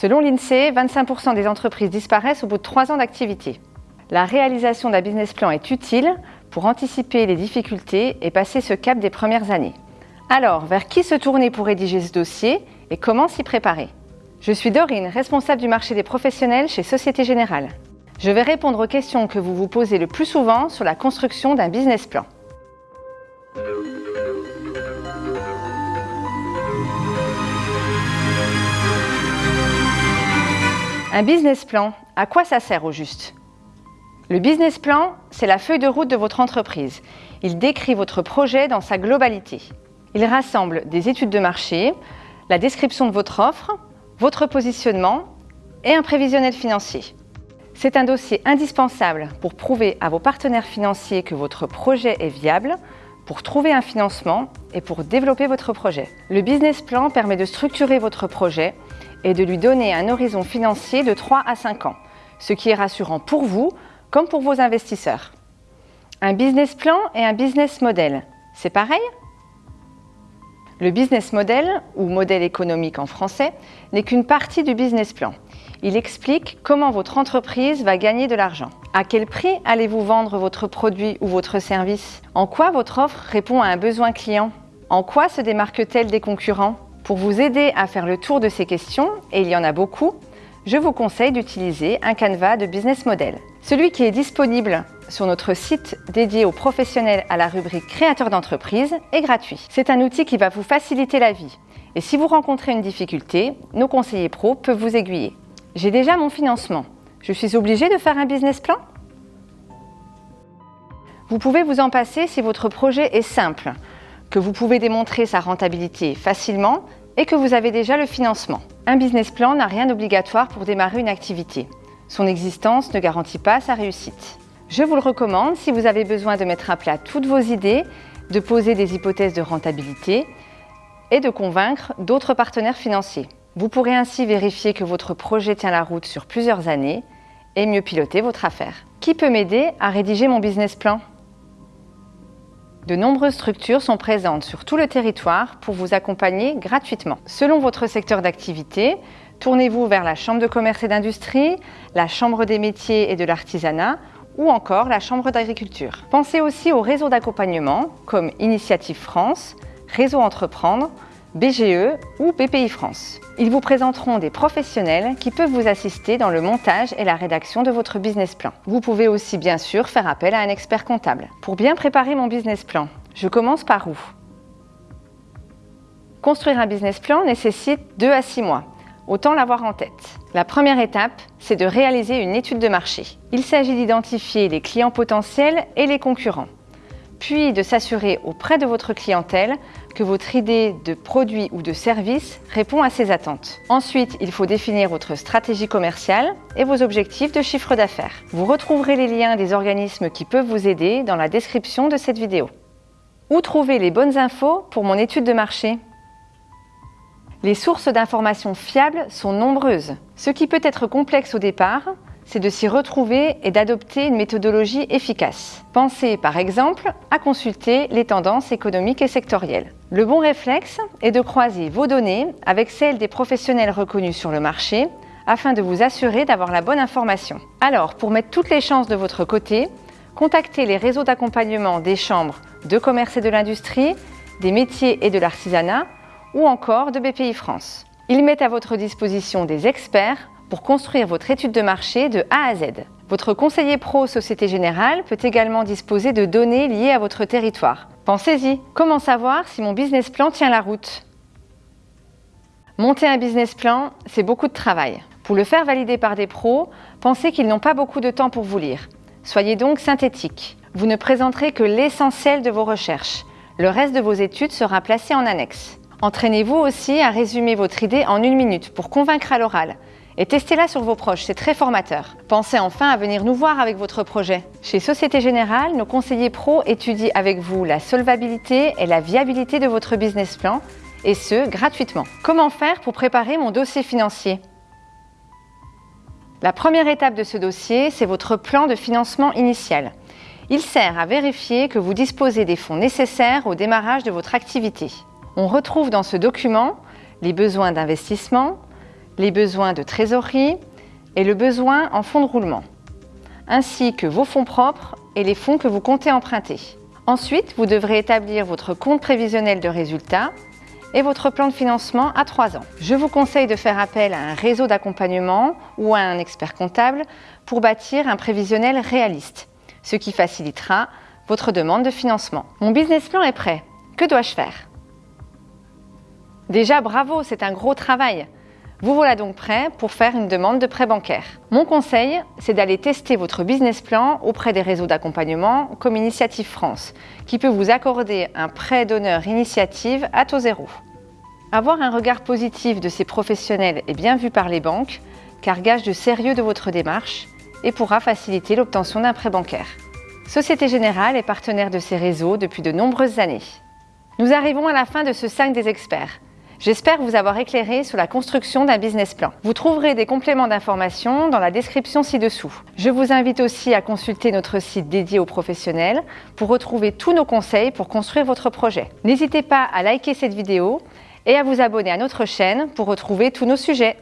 Selon l'INSEE, 25% des entreprises disparaissent au bout de 3 ans d'activité. La réalisation d'un business plan est utile pour anticiper les difficultés et passer ce cap des premières années. Alors, vers qui se tourner pour rédiger ce dossier et comment s'y préparer? Je suis Dorine, responsable du marché des professionnels chez Société Générale. Je vais répondre aux questions que vous vous posez le plus souvent sur la construction d'un business plan. Un business plan, à quoi ça sert au juste? Le business plan, c'est la feuille de route de votre entreprise. Il décrit votre projet dans sa globalité. Il rassemble des études de marché, la description de votre offre, votre positionnement et un prévisionnel financier. C'est un dossier indispensable pour prouver à vos partenaires financiers que votre projet est viable, pour trouver un financement et pour développer votre projet. Le business plan permet de structurer votre projet et de lui donner un horizon financier de 3 à 5 ans, ce qui est rassurant pour vous comme pour vos investisseurs. Un business plan et un business model, c'est pareil? Le business model, ou modèle économique en français, n'est qu'une partie du business plan. Il explique comment votre entreprise va gagner de l'argent. À quel prix allez-vous vendre votre produit ou votre service? En quoi votre offre répond à un besoin client? En quoi se démarque-t-elle des concurrents? Pour vous aider à faire le tour de ces questions, et il y en a beaucoup, je vous conseille d'utiliser un canevas de business model. Celui qui est disponible sur notre site dédié aux professionnels à la rubrique créateur d'entreprise est gratuit. C'est un outil qui va vous faciliter la vie. Et si vous rencontrez une difficulté, nos conseillers pros peuvent vous aiguiller. J'ai déjà mon financement. Je suis obligé de faire un business plan? Vous pouvez vous en passer si votre projet est simple, que vous pouvez démontrer sa rentabilité facilement et que vous avez déjà le financement. Un business plan n'a rien d'obligatoire pour démarrer une activité. Son existence ne garantit pas sa réussite. Je vous le recommande si vous avez besoin de mettre à plat toutes vos idées, de poser des hypothèses de rentabilité et de convaincre d'autres partenaires financiers. Vous pourrez ainsi vérifier que votre projet tient la route sur plusieurs années et mieux piloter votre affaire. Qui peut m'aider à rédiger mon business plan? De nombreuses structures sont présentes sur tout le territoire pour vous accompagner gratuitement. Selon votre secteur d'activité, tournez-vous vers la Chambre de commerce et d'industrie, la Chambre des métiers et de l'artisanat ou encore la Chambre d'agriculture. Pensez aussi aux réseaux d'accompagnement comme Initiative France, Réseau Entreprendre, BGE ou BPI France. Ils vous présenteront des professionnels qui peuvent vous assister dans le montage et la rédaction de votre business plan. Vous pouvez aussi bien sûr faire appel à un expert comptable. Pour bien préparer mon business plan, je commence par où? Construire un business plan nécessite 2 à 6 mois. Autant l'avoir en tête. La première étape, c'est de réaliser une étude de marché. Il s'agit d'identifier les clients potentiels et les concurrents puis de s'assurer auprès de votre clientèle que votre idée de produit ou de service répond à ses attentes. Ensuite, il faut définir votre stratégie commerciale et vos objectifs de chiffre d'affaires. Vous retrouverez les liens des organismes qui peuvent vous aider dans la description de cette vidéo. Où trouver les bonnes infos pour mon étude de marché? Les sources d'informations fiables sont nombreuses. Ce qui peut être complexe au départ, c'est de s'y retrouver et d'adopter une méthodologie efficace. Pensez par exemple à consulter les tendances économiques et sectorielles. Le bon réflexe est de croiser vos données avec celles des professionnels reconnus sur le marché afin de vous assurer d'avoir la bonne information. Alors, pour mettre toutes les chances de votre côté, contactez les réseaux d'accompagnement des chambres de commerce et de l'industrie, des métiers et de l'artisanat ou encore de BPI France. Ils mettent à votre disposition des experts pour construire votre étude de marché de A à Z. Votre conseiller pro Société Générale peut également disposer de données liées à votre territoire. Pensez-y, comment savoir si mon business plan tient la route? Monter un business plan, c'est beaucoup de travail. Pour le faire valider par des pros, pensez qu'ils n'ont pas beaucoup de temps pour vous lire. Soyez donc synthétique. Vous ne présenterez que l'essentiel de vos recherches. Le reste de vos études sera placé en annexe. Entraînez-vous aussi à résumer votre idée en une minute pour convaincre à l'oral et testez-la sur vos proches, c'est très formateur. Pensez enfin à venir nous voir avec votre projet. Chez Société Générale, nos conseillers pros étudient avec vous la solvabilité et la viabilité de votre business plan, et ce, gratuitement. Comment faire pour préparer mon dossier financier? La première étape de ce dossier, c'est votre plan de financement initial. Il sert à vérifier que vous disposez des fonds nécessaires au démarrage de votre activité. On retrouve dans ce document les besoins d'investissement, les besoins de trésorerie et le besoin en fonds de roulement, ainsi que vos fonds propres et les fonds que vous comptez emprunter. Ensuite, vous devrez établir votre compte prévisionnel de résultats et votre plan de financement à 3 ans. Je vous conseille de faire appel à un réseau d'accompagnement ou à un expert comptable pour bâtir un prévisionnel réaliste, ce qui facilitera votre demande de financement. Mon business plan est prêt. Que dois-je faire? Déjà, bravo, c'est un gros travail. Vous voilà donc prêt pour faire une demande de prêt bancaire. Mon conseil, c'est d'aller tester votre business plan auprès des réseaux d'accompagnement comme Initiative France, qui peut vous accorder un prêt d'honneur initiative à taux zéro. Avoir un regard positif de ces professionnels est bien vu par les banques, car gage de sérieux de votre démarche et pourra faciliter l'obtention d'un prêt bancaire. Société Générale est partenaire de ces réseaux depuis de nombreuses années. Nous arrivons à la fin de ce 5 des experts. J'espère vous avoir éclairé sur la construction d'un business plan. Vous trouverez des compléments d'information dans la description ci-dessous. Je vous invite aussi à consulter notre site dédié aux professionnels pour retrouver tous nos conseils pour construire votre projet. N'hésitez pas à liker cette vidéo et à vous abonner à notre chaîne pour retrouver tous nos sujets.